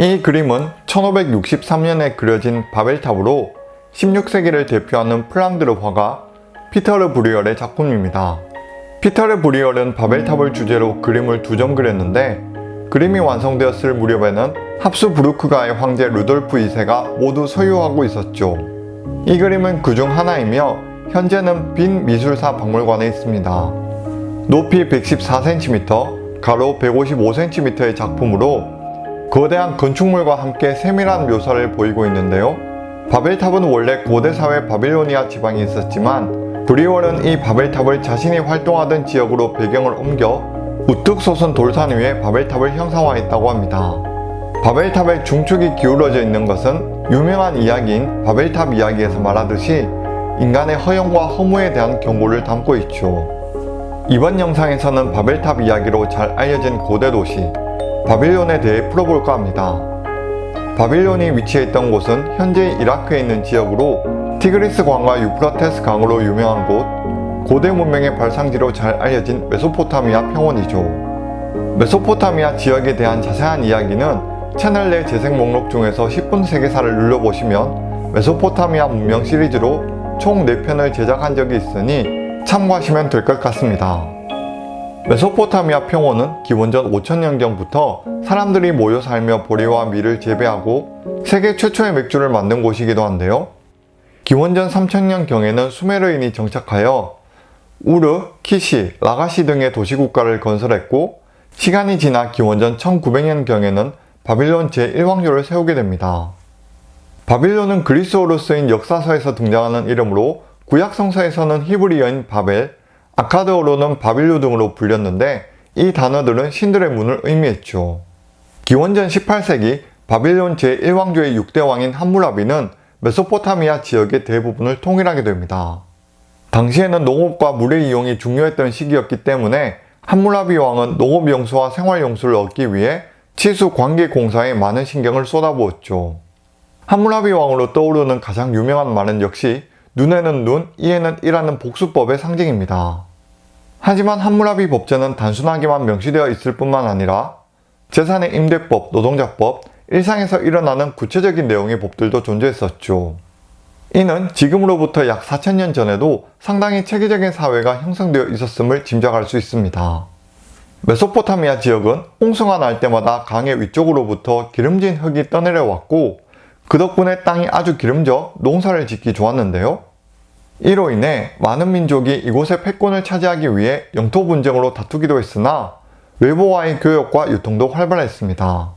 이 그림은 1563년에 그려진 바벨탑으로 16세기를 대표하는 플랑드르 화가 피터르 브뤼헐의 작품입니다. 피터르 브뤼헐은 바벨탑을 주제로 그림을 두 점 그렸는데 그림이 완성되었을 무렵에는 합스부르크가의 황제 루돌프 2세가 모두 소유하고 있었죠. 이 그림은 그 중 하나이며 현재는 빈 미술사 박물관에 있습니다. 높이 114cm, 가로 155cm의 작품으로 거대한 건축물과 함께 세밀한 묘사를 보이고 있는데요. 바벨탑은 원래 고대 사회 바빌로니아 지방이 있었지만 브리월은 이 바벨탑을 자신이 활동하던 지역으로 배경을 옮겨 우뚝 솟은 돌산 위에 바벨탑을 형상화했다고 합니다. 바벨탑의 중축이 기울어져 있는 것은 유명한 이야기인 바벨탑 이야기에서 말하듯이 인간의 허영과 허무에 대한 경고를 담고 있죠. 이번 영상에서는 바벨탑 이야기로 잘 알려진 고대 도시 바빌론에 대해 풀어볼까 합니다. 바빌론이 위치해 있던 곳은 현재 이라크에 있는 지역으로 티그리스 강과 유프라테스 강으로 유명한 곳, 고대 문명의 발상지로 잘 알려진 메소포타미아 평원이죠. 메소포타미아 지역에 대한 자세한 이야기는 채널 내 재생 목록 중에서 10분 세계사를 눌러보시면 메소포타미아 문명 시리즈로 총 4편을 제작한 적이 있으니 참고하시면 될 것 같습니다. 메소포타미아 평원은 기원전 5000년경부터 사람들이 모여 살며 보리와 밀을 재배하고 세계 최초의 맥주를 만든 곳이기도 한데요. 기원전 3000년경에는 수메르인이 정착하여 우르, 키시, 라가시 등의 도시국가를 건설했고 시간이 지나 기원전 1900년경에는 바빌론 제1왕조를 세우게 됩니다. 바빌론은 그리스어로 쓰인 역사서에서 등장하는 이름으로 구약 성서에서는 히브리어인 바벨, 아카드어로는 바빌루 등으로 불렸는데 이 단어들은 신들의 문을 의미했죠. 기원전 18세기 바빌론 제1왕조의 6대 왕인 함무라비는 메소포타미아 지역의 대부분을 통일하게 됩니다. 당시에는 농업과 물의 이용이 중요했던 시기였기 때문에 함무라비 왕은 농업용수와 생활용수를 얻기 위해 치수 관계 공사에 많은 신경을 쏟아부었죠. 함무라비 왕으로 떠오르는 가장 유명한 말은 역시 눈에는 눈, 이에는 이라는 복수법의 상징입니다. 하지만 함무라비 법제는 단순하게만 명시되어 있을 뿐만 아니라 재산의 임대법, 노동자법, 일상에서 일어나는 구체적인 내용의 법들도 존재했었죠. 이는 지금으로부터 약 4천년 전에도 상당히 체계적인 사회가 형성되어 있었음을 짐작할 수 있습니다. 메소포타미아 지역은 홍수가 날 때마다 강의 위쪽으로부터 기름진 흙이 떠내려왔고 그 덕분에 땅이 아주 기름져 농사를 짓기 좋았는데요. 이로 인해 많은 민족이 이곳의 패권을 차지하기 위해 영토 분쟁으로 다투기도 했으나 외부와의 교역과 유통도 활발했습니다.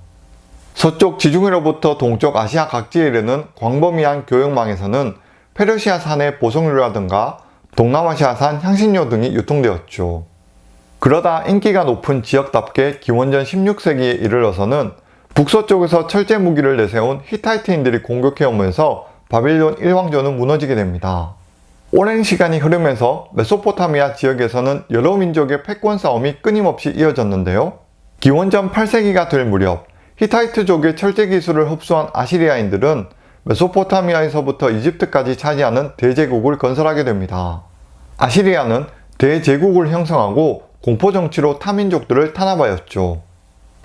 서쪽 지중해로부터 동쪽 아시아 각지에 이르는 광범위한 교역망에서는 페르시아산의 보석류라든가 동남아시아산 향신료 등이 유통되었죠. 그러다 인기가 높은 지역답게 기원전 16세기에 이르러서는 북서쪽에서 철제 무기를 내세운 히타이트인들이 공격해오면서 바빌론 일왕조는 무너지게 됩니다. 오랜 시간이 흐르면서 메소포타미아 지역에서는 여러 민족의 패권 싸움이 끊임없이 이어졌는데요. 기원전 8세기가 될 무렵 히타이트족의 철제 기술을 흡수한 아시리아인들은 메소포타미아에서부터 이집트까지 차지하는 대제국을 건설하게 됩니다. 아시리아는 대제국을 형성하고 공포정치로 타민족들을 탄압하였죠.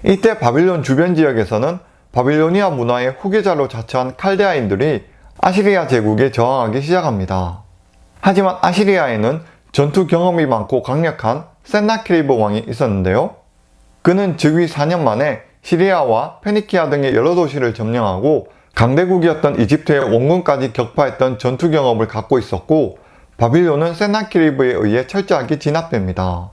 이때 바빌론 주변 지역에서는 바빌로니아 문화의 후계자로 자처한 칼데아인들이 아시리아 제국에 저항하기 시작합니다. 하지만 아시리아에는 전투 경험이 많고 강력한 센나키리브 왕이 있었는데요. 그는 즉위 4년 만에 시리아와 페니키아 등의 여러 도시를 점령하고 강대국이었던 이집트의 원군까지 격파했던 전투 경험을 갖고 있었고 바빌론은 센나키리브에 의해 철저하게 진압됩니다.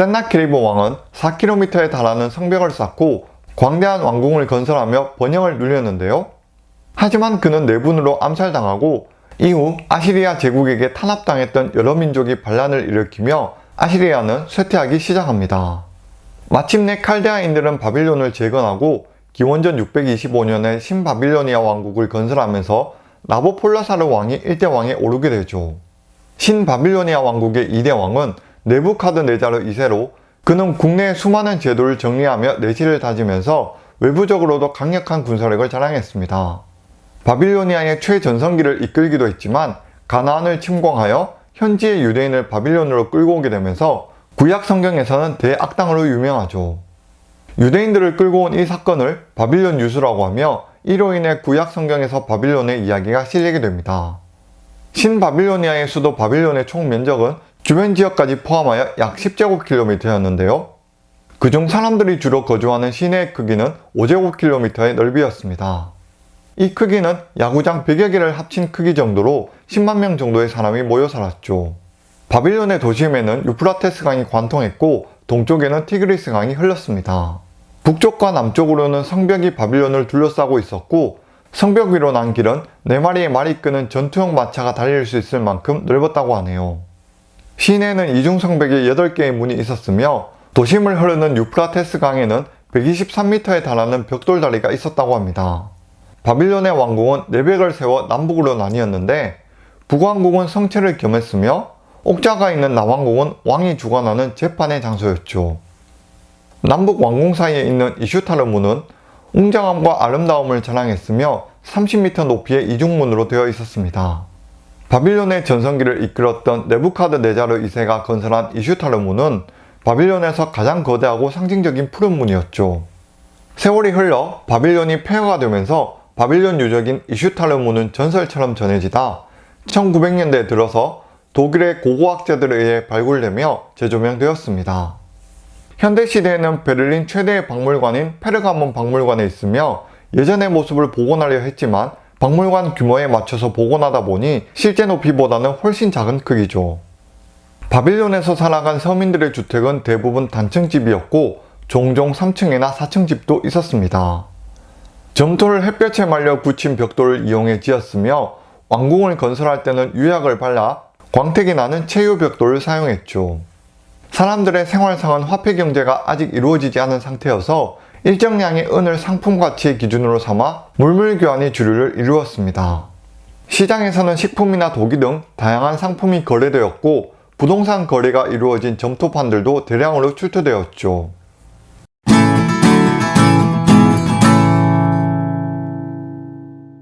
센나키리브 왕은 4km에 달하는 성벽을 쌓고 광대한 왕궁을 건설하며 번영을 누렸는데요. 하지만 그는 내분으로 암살당하고 이후 아시리아 제국에게 탄압당했던 여러 민족이 반란을 일으키며 아시리아는 쇠퇴하기 시작합니다. 마침내 칼데아인들은 바빌론을 재건하고 기원전 625년에 신바빌로니아 왕국을 건설하면서 나보폴라사르 왕이 1대 왕에 오르게 되죠. 신바빌로니아 왕국의 2대 왕은 네부카드네자르 2세로 그는 국내의 수많은 제도를 정리하며 내실을 다지면서 외부적으로도 강력한 군사력을 자랑했습니다. 바빌로니아의 최전성기를 이끌기도 했지만 가나안을 침공하여 현지의 유대인을 바빌론으로 끌고 오게 되면서 구약 성경에서는 대악당으로 유명하죠. 유대인들을 끌고 온 이 사건을 바빌론 유수라고 하며 이로 인해 구약 성경에서 바빌론의 이야기가 실리게 됩니다. 신바빌로니아의 수도 바빌론의 총 면적은 주변 지역까지 포함하여 약 10제곱킬로미터였는데요. 그중 사람들이 주로 거주하는 시내의 크기는 5제곱킬로미터의 넓이였습니다. 이 크기는 야구장 100여 개를 합친 크기 정도로 10만 명 정도의 사람이 모여 살았죠. 바빌론의 도심에는 유프라테스 강이 관통했고 동쪽에는 티그리스 강이 흘렀습니다. 북쪽과 남쪽으로는 성벽이 바빌론을 둘러싸고 있었고 성벽 위로 난 길은 4마리의 말이 끄는 전투용 마차가 달릴 수 있을 만큼 넓었다고 하네요. 시내에는 이중성벽에 8개의 문이 있었으며 도심을 흐르는 유프라테스 강에는 123m에 달하는 벽돌다리가 있었다고 합니다. 바빌론의 왕궁은 내벽을 세워 남북으로 나뉘었는데 북왕궁은 성체를 겸했으며 옥자가 있는 남왕궁은 왕이 주관하는 재판의 장소였죠. 남북 왕궁 사이에 있는 이슈타르문은 웅장함과 아름다움을 자랑했으며 30m 높이의 이중문으로 되어 있었습니다. 바빌론의 전성기를 이끌었던 네부카드네자르 2세가 건설한 이슈타르문은 바빌론에서 가장 거대하고 상징적인 푸른 문이었죠. 세월이 흘러 바빌론이 폐허가 되면서 바빌론 유적인 이슈타르문은 전설처럼 전해지다 1900년대에 들어서 독일의 고고학자들에 의해 발굴되며 재조명되었습니다. 현대시대에는 베를린 최대의 박물관인 페르가몬 박물관에 있으며 예전의 모습을 복원하려 했지만 박물관 규모에 맞춰서 복원하다 보니 실제 높이보다는 훨씬 작은 크기죠. 바빌론에서 살아간 서민들의 주택은 대부분 단층집이었고 종종 3층이나 4층 집도 있었습니다. 점토를 햇볕에 말려 붙인 벽돌을 이용해 지었으며 왕궁을 건설할 때는 유약을 발라 광택이 나는 체유 벽돌을 사용했죠. 사람들의 생활상은 화폐 경제가 아직 이루어지지 않은 상태여서 일정량의 은을 상품 가치의 기준으로 삼아 물물 교환이 주류를 이루었습니다. 시장에서는 식품이나 도기 등 다양한 상품이 거래되었고 부동산 거래가 이루어진 점토판들도 대량으로 출토되었죠.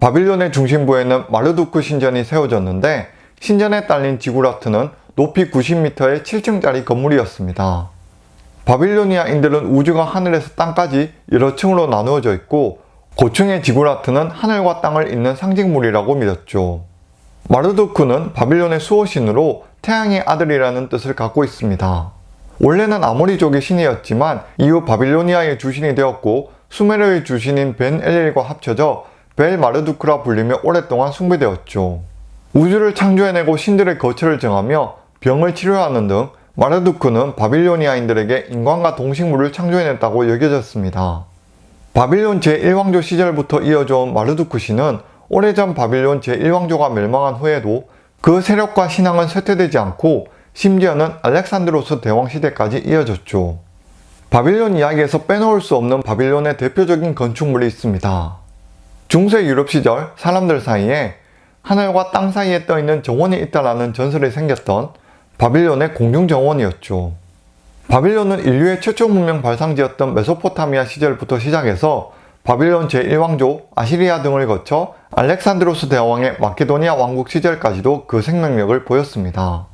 바빌론의 중심부에는 마르두크 신전이 세워졌는데 신전에 딸린 지구라트는 높이 90m의 7층짜리 건물이었습니다. 바빌로니아인들은 우주가 하늘에서 땅까지 여러 층으로 나누어져 있고 고층의 지구라트는 하늘과 땅을 잇는 상징물이라고 믿었죠. 마르두크는 바빌론의 수호신으로 태양의 아들이라는 뜻을 갖고 있습니다. 원래는 아모리족의 신이었지만 이후 바빌로니아의 주신이 되었고 수메르의 주신인 벤 엘릴과 합쳐져 벨 마르두크라 불리며 오랫동안 숭배되었죠. 우주를 창조해내고 신들의 거처를 정하며 병을 치료하는 등 마르두크는 바빌로니아인들에게 인간과 동식물을 창조해냈다고 여겨졌습니다. 바빌론 제1왕조 시절부터 이어져 온 마르두크 신은 오래전 바빌론 제1왕조가 멸망한 후에도 그 세력과 신앙은 쇠퇴되지 않고 심지어는 알렉산드로스 대왕 시대까지 이어졌죠. 바빌론 이야기에서 빼놓을 수 없는 바빌론의 대표적인 건축물이 있습니다. 중세 유럽 시절 사람들 사이에 하늘과 땅 사이에 떠있는 정원이 있다라는 전설이 생겼던 바빌론의 공중정원이었죠. 바빌론은 인류의 최초 문명 발상지였던 메소포타미아 시절부터 시작해서 바빌론 제1왕조, 아시리아 등을 거쳐 알렉산드로스 대왕의 마케도니아 왕국 시절까지도 그 생명력을 보였습니다.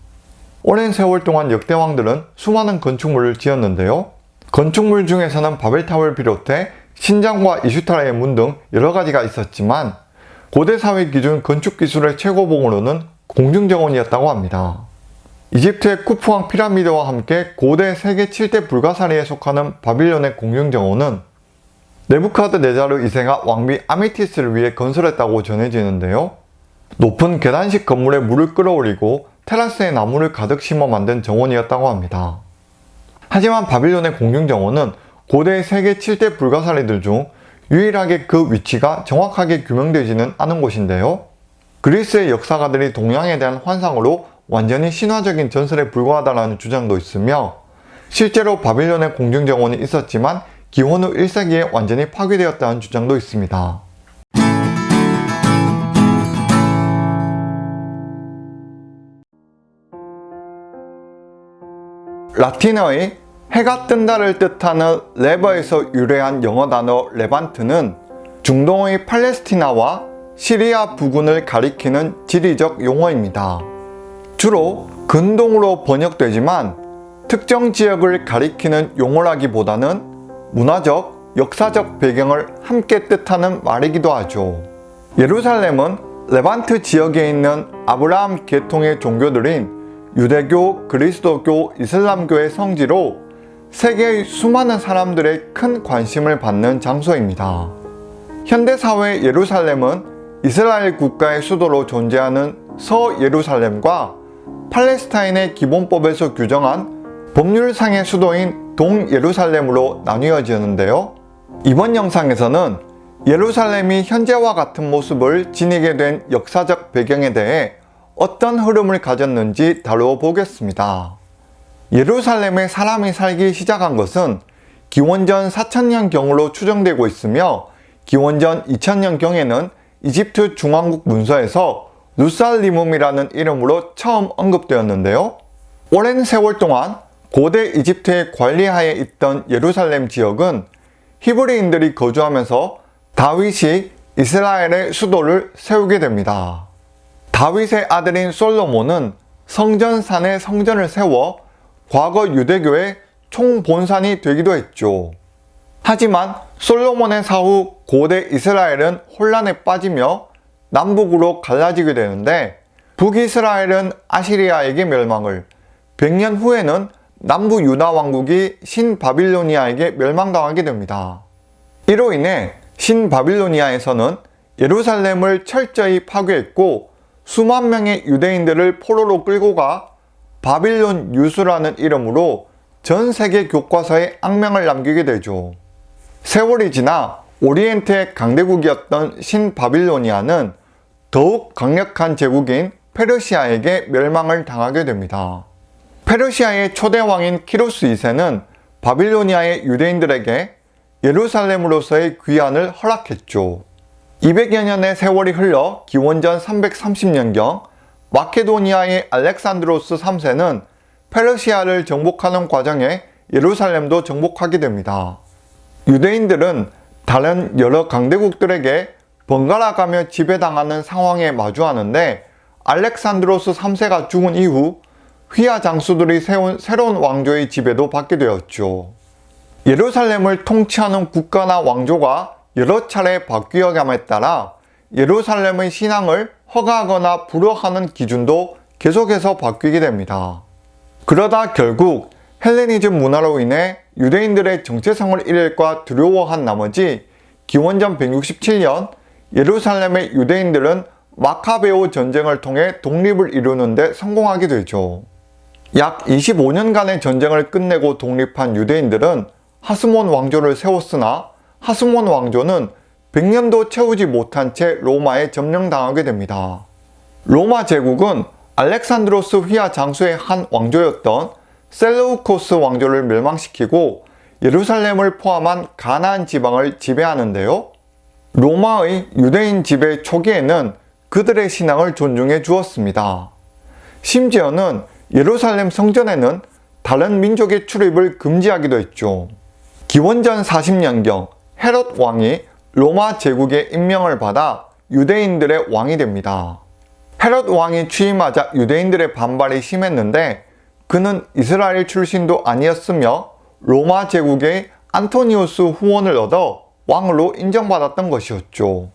오랜 세월 동안 역대 왕들은 수많은 건축물을 지었는데요. 건축물 중에서는 바벨탑을 비롯해 신장과 이슈타라의 문 등 여러 가지가 있었지만 고대 사회 기준 건축 기술의 최고봉으로는 공중정원이었다고 합니다. 이집트의 쿠프왕 피라미드와 함께 고대 세계 7대 불가사리에 속하는 바빌론의 공중정원은 네부카드네자르 2세가 왕비 아미티스를 위해 건설했다고 전해지는데요. 높은 계단식 건물에 물을 끌어올리고 테라스에 나무를 가득 심어 만든 정원이었다고 합니다. 하지만 바빌론의 공중정원은 고대 세계 7대 불가사리들 중 유일하게 그 위치가 정확하게 규명되지는 않은 곳인데요. 그리스의 역사가들이 동양에 대한 환상으로 완전히 신화적인 전설에 불과하다는 주장도 있으며 실제로 바빌론의 공중정원이 있었지만 기원 후 1세기에 완전히 파괴되었다는 주장도 있습니다. 라틴어의 해가 뜬다를 뜻하는 레버에서 유래한 영어 단어 레반트는 중동의 팔레스티나와 시리아 부근을 가리키는 지리적 용어입니다. 주로 근동으로 번역되지만 특정 지역을 가리키는 용어라기보다는 문화적, 역사적 배경을 함께 뜻하는 말이기도 하죠. 예루살렘은 레반트 지역에 있는 아브라함 계통의 종교들인 유대교, 그리스도교, 이슬람교의 성지로 세계의 수많은 사람들의 큰 관심을 받는 장소입니다. 현대사회 예루살렘은 이스라엘 국가의 수도로 존재하는 서예루살렘과 팔레스타인의 기본법에서 규정한 법률상의 수도인 동예루살렘으로 나뉘어지는데요. 이번 영상에서는 예루살렘이 현재와 같은 모습을 지니게 된 역사적 배경에 대해 어떤 흐름을 가졌는지 다루어 보겠습니다. 예루살렘에 사람이 살기 시작한 것은 기원전 4000년경으로 추정되고 있으며 기원전 2000년경에는 이집트 중앙국 문서에서 루살리움이라는 이름으로 처음 언급되었는데요. 오랜 세월 동안 고대 이집트의 관리하에 있던 예루살렘 지역은 히브리인들이 거주하면서 다윗이 이스라엘의 수도를 세우게 됩니다. 다윗의 아들인 솔로몬은 성전산에 성전을 세워 과거 유대교의 총본산이 되기도 했죠. 하지만 솔로몬의 사후 고대 이스라엘은 혼란에 빠지며 남북으로 갈라지게 되는데 북이스라엘은 아시리아에게 멸망을 100년 후에는 남부 유다 왕국이 신바빌로니아에게 멸망당하게 됩니다. 이로 인해 신바빌로니아에서는 예루살렘을 철저히 파괴했고 수만 명의 유대인들을 포로로 끌고 가 바빌론 유수라는 이름으로 전 세계 교과서에 악명을 남기게 되죠. 세월이 지나 오리엔트의 강대국이었던 신바빌로니아는 더욱 강력한 제국인 페르시아에게 멸망을 당하게 됩니다. 페르시아의 초대왕인 키루스 2세는 바빌로니아의 유대인들에게 예루살렘으로서의 귀환을 허락했죠. 200여 년의 세월이 흘러 기원전 330년경 마케도니아의 알렉산드로스 3세는 페르시아를 정복하는 과정에 예루살렘도 정복하게 됩니다. 유대인들은 다른 여러 강대국들에게 번갈아 가며 지배당하는 상황에 마주하는데 알렉산드로스 3세가 죽은 이후 휘하 장수들이 세운 새로운 왕조의 지배도 받게 되었죠. 예루살렘을 통치하는 국가나 왕조가 여러 차례 바뀌어감에 따라 예루살렘의 신앙을 허가하거나 불허하는 기준도 계속해서 바뀌게 됩니다. 그러다 결국 헬레니즘 문화로 인해 유대인들의 정체성을 잃을까 두려워한 나머지 기원전 167년 예루살렘의 유대인들은 마카베오 전쟁을 통해 독립을 이루는 데 성공하게 되죠. 약 25년간의 전쟁을 끝내고 독립한 유대인들은 하스몬 왕조를 세웠으나 하스몬 왕조는 100년도 채우지 못한 채 로마에 점령당하게 됩니다. 로마 제국은 알렉산드로스 휘하 장수의 한 왕조였던 셀루코스 왕조를 멸망시키고 예루살렘을 포함한 가나안 지방을 지배하는데요. 로마의 유대인 지배 초기에는 그들의 신앙을 존중해 주었습니다. 심지어는 예루살렘 성전에는 다른 민족의 출입을 금지하기도 했죠. 기원전 40년경 헤롯 왕이 로마 제국의 임명을 받아 유대인들의 왕이 됩니다. 헤롯 왕이 취임하자 유대인들의 반발이 심했는데 그는 이스라엘 출신도 아니었으며 로마 제국의 안토니우스 후원을 얻어 왕으로 인정받았던 것이었죠.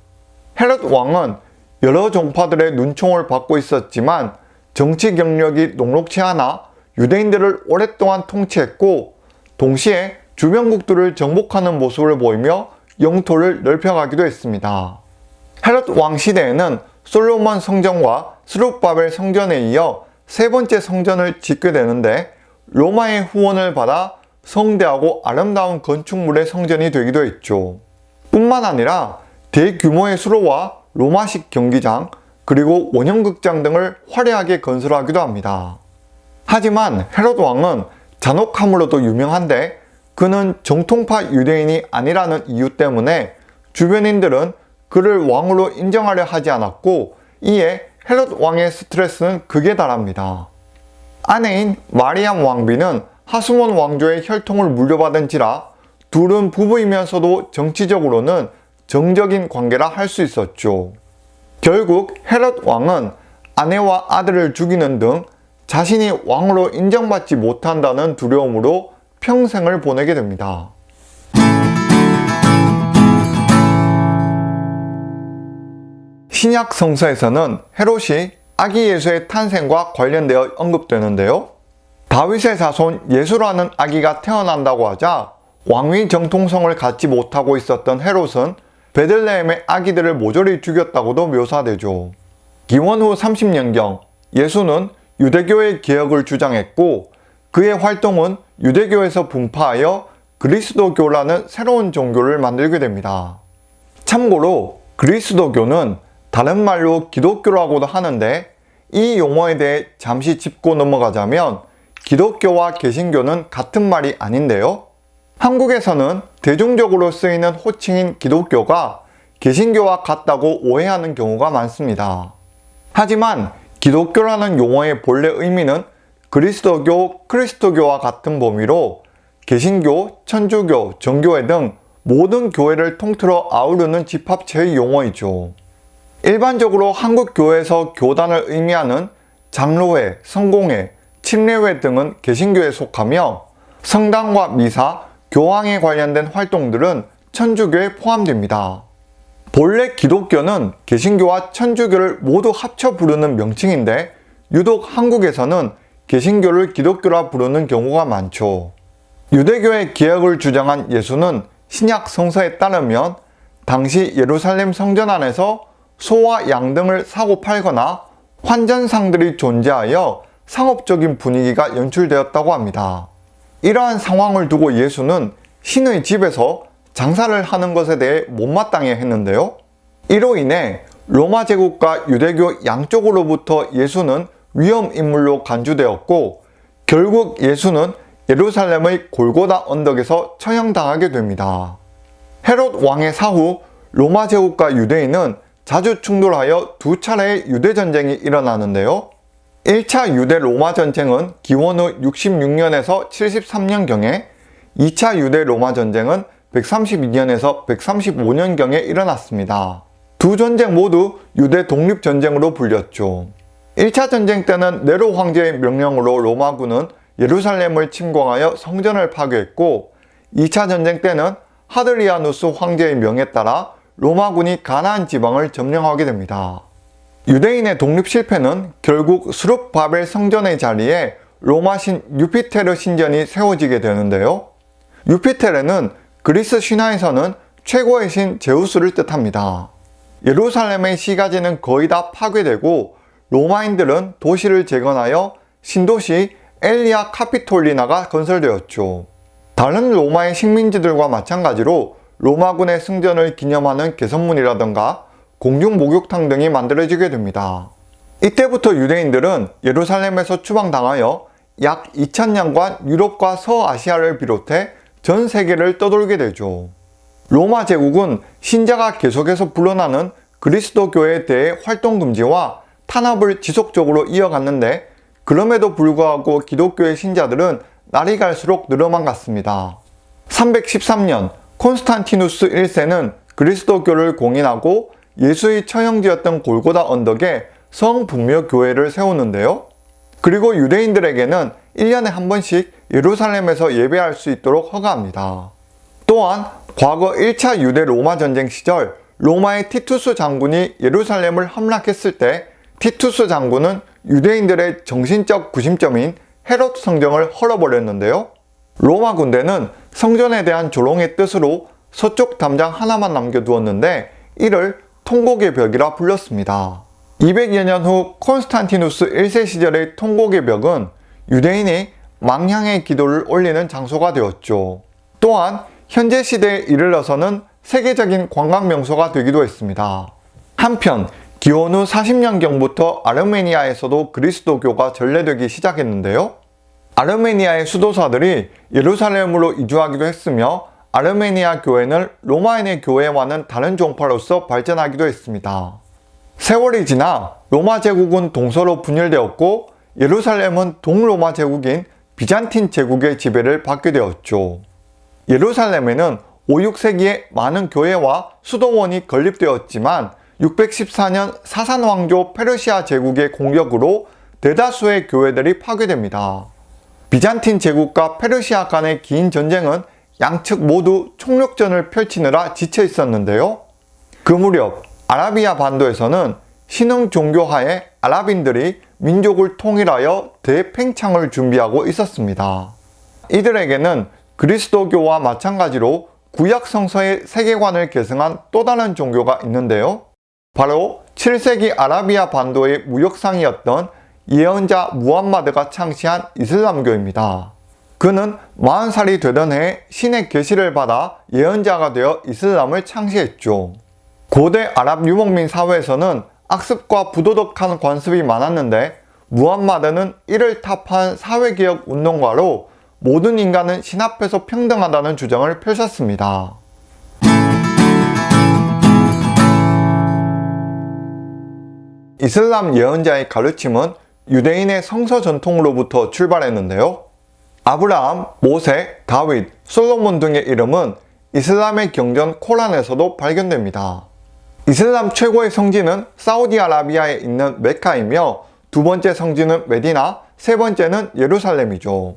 헤롯 왕은 여러 종파들의 눈총을 받고 있었지만 정치 경력이 녹록치 않아 유대인들을 오랫동안 통치했고 동시에 주변국들을 정복하는 모습을 보이며 영토를 넓혀가기도 했습니다. 헤롯 왕 시대에는 솔로몬 성전과 스룹바벨 성전에 이어 세 번째 성전을 짓게 되는데 로마의 후원을 받아 성대하고 아름다운 건축물의 성전이 되기도 했죠. 뿐만 아니라 대규모의 수로와 로마식 경기장 그리고 원형극장 등을 화려하게 건설하기도 합니다. 하지만 헤롯 왕은 잔혹함으로도 유명한데 그는 정통파 유대인이 아니라는 이유 때문에 주변인들은 그를 왕으로 인정하려 하지 않았고 이에 헤롯 왕의 스트레스는 극에 달합니다. 아내인 마리암 왕비는 하스몬 왕조의 혈통을 물려받은지라 둘은 부부이면서도 정치적으로는 정적인 관계라 할 수 있었죠. 결국 헤롯 왕은 아내와 아들을 죽이는 등 자신이 왕으로 인정받지 못한다는 두려움으로 평생을 보내게 됩니다. 신약 성서에서는 헤롯이 아기 예수의 탄생과 관련되어 언급되는데요. 다윗의 자손 예수라는 아기가 태어난다고 하자 왕위 정통성을 갖지 못하고 있었던 헤롯은 베들레헴의 아기들을 모조리 죽였다고도 묘사되죠. 기원 후 30년경 예수는 유대교의 개혁을 주장했고 그의 활동은 유대교에서 분파하여 그리스도교라는 새로운 종교를 만들게 됩니다. 참고로 그리스도교는 다른 말로 기독교라고도 하는데 이 용어에 대해 잠시 짚고 넘어가자면 기독교와 개신교는 같은 말이 아닌데요. 한국에서는 대중적으로 쓰이는 호칭인 기독교가 개신교와 같다고 오해하는 경우가 많습니다. 하지만 기독교라는 용어의 본래 의미는 그리스도교, 크리스토교와 같은 범위로 개신교, 천주교, 정교회 등 모든 교회를 통틀어 아우르는 집합체의 용어이죠. 일반적으로 한국 교회에서 교단을 의미하는 장로회, 성공회, 침례회 등은 개신교에 속하며 성당과 미사, 교황에 관련된 활동들은 천주교에 포함됩니다. 본래 기독교는 개신교와 천주교를 모두 합쳐 부르는 명칭인데 유독 한국에서는 개신교를 기독교라 부르는 경우가 많죠. 유대교의 개혁을 주장한 예수는 신약 성서에 따르면 당시 예루살렘 성전 안에서 소와 양 등을 사고 팔거나 환전상들이 존재하여 상업적인 분위기가 연출되었다고 합니다. 이러한 상황을 두고 예수는 신의 집에서 장사를 하는 것에 대해 못마땅해 했는데요. 이로 인해 로마 제국과 유대교 양쪽으로부터 예수는 위험 인물로 간주되었고 결국 예수는 예루살렘의 골고다 언덕에서 처형당하게 됩니다. 헤롯 왕의 사후 로마 제국과 유대인은 자주 충돌하여 두 차례의 유대전쟁이 일어나는데요. 1차 유대 로마 전쟁은 기원 후 66년에서 73년경에 2차 유대 로마 전쟁은 132년에서 135년경에 일어났습니다. 두 전쟁 모두 유대 독립전쟁으로 불렸죠. 1차 전쟁 때는 네로 황제의 명령으로 로마군은 예루살렘을 침공하여 성전을 파괴했고 2차 전쟁 때는 하드리아누스 황제의 명에 따라 로마군이 가나안 지방을 점령하게 됩니다. 유대인의 독립 실패는 결국 수룹바벨 성전의 자리에 로마 신 유피테르 신전이 세워지게 되는데요. 유피테르는 그리스 신화에서는 최고의 신 제우스를 뜻합니다. 예루살렘의 시가지는 거의 다 파괴되고 로마인들은 도시를 재건하여 신도시 엘리아 카피톨리나가 건설되었죠. 다른 로마의 식민지들과 마찬가지로 로마군의 승전을 기념하는 개선문이라던가 공중 목욕탕 등이 만들어지게 됩니다. 이때부터 유대인들은 예루살렘에서 추방당하여 약 2000년간 유럽과 서아시아를 비롯해 전 세계를 떠돌게 되죠. 로마 제국은 신자가 계속해서 불어나는 그리스도교에 대해 활동금지와 탄압을 지속적으로 이어갔는데 그럼에도 불구하고 기독교의 신자들은 날이 갈수록 늘어만 갔습니다. 313년 콘스탄티누스 1세는 그리스도교를 공인하고 예수의 처형지였던 골고다 언덕에 성분묘 교회를 세우는데요. 그리고 유대인들에게는 1년에 한 번씩 예루살렘에서 예배할 수 있도록 허가합니다. 또한 과거 1차 유대 로마 전쟁 시절 로마의 티투스 장군이 예루살렘을 함락했을 때 티투스 장군은 유대인들의 정신적 구심점인 헤롯 성경을 헐어버렸는데요. 로마 군대는 성전에 대한 조롱의 뜻으로 서쪽 담장 하나만 남겨두었는데 이를 통곡의 벽이라 불렀습니다. 200여 년 후 콘스탄티누스 1세 시절의 통곡의 벽은 유대인이 망향의 기도를 올리는 장소가 되었죠. 또한 현재 시대에 이르러서는 세계적인 관광 명소가 되기도 했습니다. 한편 기원 후 40년경부터 아르메니아에서도 그리스도교가 전래되기 시작했는데요. 아르메니아의 수도사들이 예루살렘으로 이주하기도 했으며 아르메니아 교회는 로마인의 교회와는 다른 종파로서 발전하기도 했습니다. 세월이 지나 로마 제국은 동서로 분열되었고 예루살렘은 동로마 제국인 비잔틴 제국의 지배를 받게 되었죠. 예루살렘에는 5, 6세기에 많은 교회와 수도원이 건립되었지만 614년 사산왕조 페르시아 제국의 공격으로 대다수의 교회들이 파괴됩니다. 비잔틴 제국과 페르시아 간의 긴 전쟁은 양측 모두 총력전을 펼치느라 지쳐 있었는데요. 그 무렵 아라비아 반도에서는 신흥 종교하에 아랍인들이 민족을 통일하여 대팽창을 준비하고 있었습니다. 이들에게는 그리스도교와 마찬가지로 구약 성서의 세계관을 계승한 또 다른 종교가 있는데요. 바로 7세기 아라비아 반도의 무역상이었던 예언자 무함마드가 창시한 이슬람교입니다. 그는 40살이 되던 해 신의 계시를 받아 예언자가 되어 이슬람을 창시했죠. 고대 아랍 유목민 사회에서는 악습과 부도덕한 관습이 많았는데 무함마드는 이를 타파한 사회개혁 운동가로 모든 인간은 신 앞에서 평등하다는 주장을 펼쳤습니다. 이슬람 예언자의 가르침은 유대인의 성서 전통으로부터 출발했는데요. 아브라함, 모세, 다윗, 솔로몬 등의 이름은 이슬람의 경전 코란에서도 발견됩니다. 이슬람 최고의 성지는 사우디아라비아에 있는 메카이며 두 번째 성지는 메디나, 세 번째는 예루살렘이죠.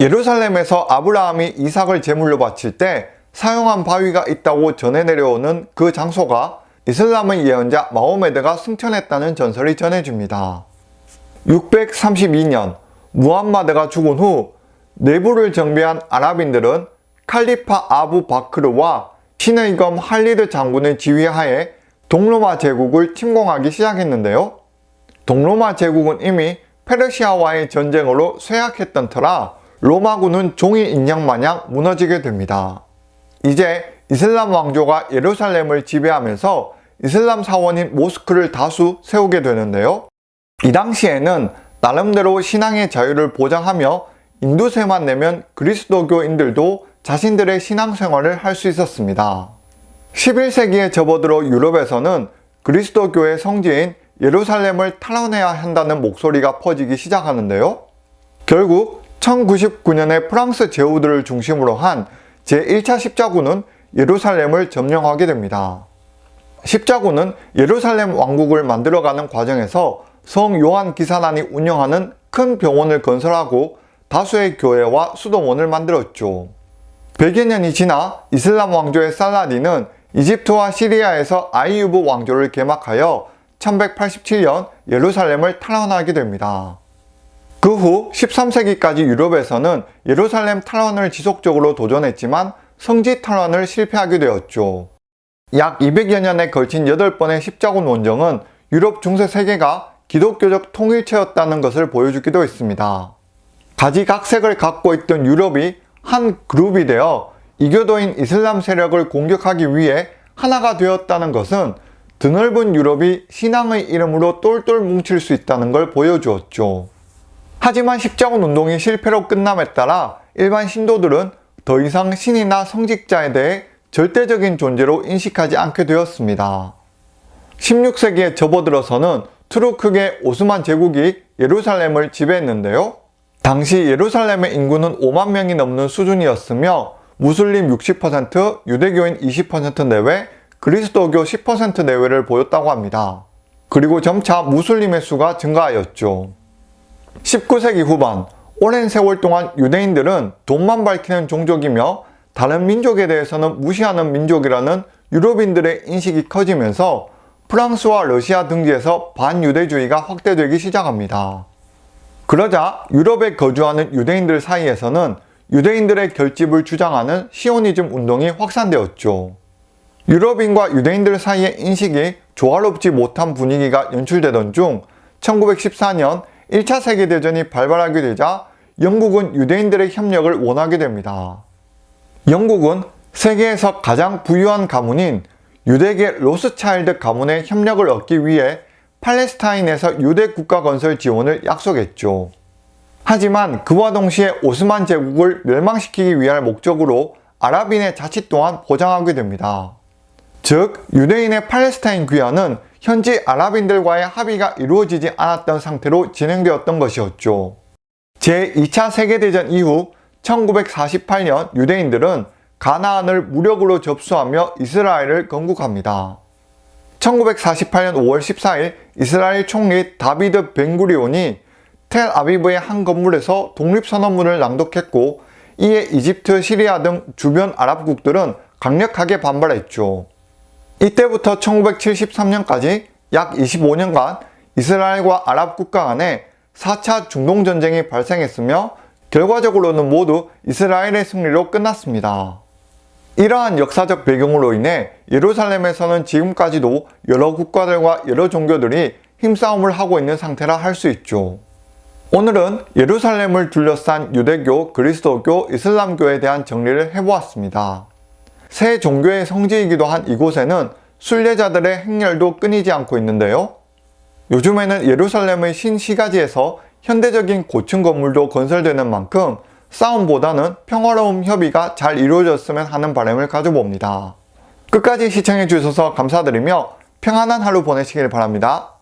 예루살렘에서 아브라함이 이삭을 제물로 바칠 때 사용한 바위가 있다고 전해 내려오는 그 장소가 이슬람의 예언자 마호메드가 승천했다는 전설이 전해집니다. 632년 무함마드가 죽은 후 내부를 정비한 아랍인들은 칼리파 아부 바크르와 신의 검 할리드 장군의 지휘하에 동로마 제국을 침공하기 시작했는데요. 동로마 제국은 이미 페르시아와의 전쟁으로 쇠약했던 터라 로마군은 종이 인형 마냥 무너지게 됩니다. 이제 이슬람 왕조가 예루살렘을 지배하면서 이슬람 사원인 모스크를 다수 세우게 되는데요. 이 당시에는 나름대로 신앙의 자유를 보장하며 인두세만 내면 그리스도교인들도 자신들의 신앙생활을 할 수 있었습니다. 11세기에 접어들어 유럽에서는 그리스도교의 성지인 예루살렘을 탈환해야 한다는 목소리가 퍼지기 시작하는데요. 결국 1099년에 프랑스 제후들을 중심으로 한 제1차 십자군은 예루살렘을 점령하게 됩니다. 십자군은 예루살렘 왕국을 만들어가는 과정에서 성 요한 기사단이 운영하는 큰 병원을 건설하고 다수의 교회와 수도원을 만들었죠. 100여 년이 지나 이슬람 왕조의 살라딘은 이집트와 시리아에서 아이유브 왕조를 개막하여 1187년 예루살렘을 탈환하게 됩니다. 그 후 13세기까지 유럽에서는 예루살렘 탈환을 지속적으로 도전했지만 성지 탈환을 실패하게 되었죠. 약 200여 년에 걸친 8번의 십자군 원정은 유럽 중세 세계가 기독교적 통일체였다는 것을 보여주기도 했습니다. 가지각색을 갖고 있던 유럽이 한 그룹이 되어 이교도인 이슬람 세력을 공격하기 위해 하나가 되었다는 것은 드넓은 유럽이 신앙의 이름으로 똘똘 뭉칠 수 있다는 걸 보여주었죠. 하지만 십자군 운동이 실패로 끝남에 따라 일반 신도들은 더 이상 신이나 성직자에 대해 절대적인 존재로 인식하지 않게 되었습니다. 16세기에 접어들어서는 투르크계 오스만 제국이 예루살렘을 지배했는데요. 당시 예루살렘의 인구는 5만 명이 넘는 수준이었으며 무슬림 60%, 유대교인 20% 내외, 그리스도교 10% 내외를 보였다고 합니다. 그리고 점차 무슬림의 수가 증가하였죠. 19세기 후반, 오랜 세월 동안 유대인들은 돈만 밝히는 종족이며 다른 민족에 대해서는 무시하는 민족이라는 유럽인들의 인식이 커지면서 프랑스와 러시아 등지에서 반유대주의가 확대되기 시작합니다. 그러자 유럽에 거주하는 유대인들 사이에서는 유대인들의 결집을 주장하는 시오니즘 운동이 확산되었죠. 유럽인과 유대인들 사이의 인식이 조화롭지 못한 분위기가 연출되던 중 1914년 1차 세계대전이 발발하게 되자 영국은 유대인들의 협력을 원하게 됩니다. 영국은 세계에서 가장 부유한 가문인 유대계 로스차일드 가문의 협력을 얻기 위해 팔레스타인에서 유대 국가 건설 지원을 약속했죠. 하지만 그와 동시에 오스만 제국을 멸망시키기 위한 목적으로 아랍인의 자치 또한 보장하게 됩니다. 즉 유대인의 팔레스타인 귀환은 현지 아랍인들과의 합의가 이루어지지 않았던 상태로 진행되었던 것이었죠. 제2차 세계대전 이후 1948년 유대인들은 가나안을 무력으로 접수하며 이스라엘을 건국합니다. 1948년 5월 14일 이스라엘 총리 다비드 벤구리온이 텔 아비브의 한 건물에서 독립선언문을 낭독했고 이에 이집트, 시리아 등 주변 아랍국들은 강력하게 반발했죠. 이때부터 1973년까지 약 25년간 이스라엘과 아랍 국가 간에 4차 중동전쟁이 발생했으며 결과적으로는 모두 이스라엘의 승리로 끝났습니다. 이러한 역사적 배경으로 인해 예루살렘에서는 지금까지도 여러 국가들과 여러 종교들이 힘싸움을 하고 있는 상태라 할 수 있죠. 오늘은 예루살렘을 둘러싼 유대교, 그리스도교, 이슬람교에 대한 정리를 해보았습니다. 세 종교의 성지이기도 한 이곳에는 순례자들의 행렬도 끊이지 않고 있는데요. 요즘에는 예루살렘의 신시가지에서 현대적인 고층 건물도 건설되는 만큼 싸움보다는 평화로운 협의가 잘 이루어졌으면 하는 바람을 가져봅니다. 끝까지 시청해 주셔서 감사드리며 평안한 하루 보내시길 바랍니다.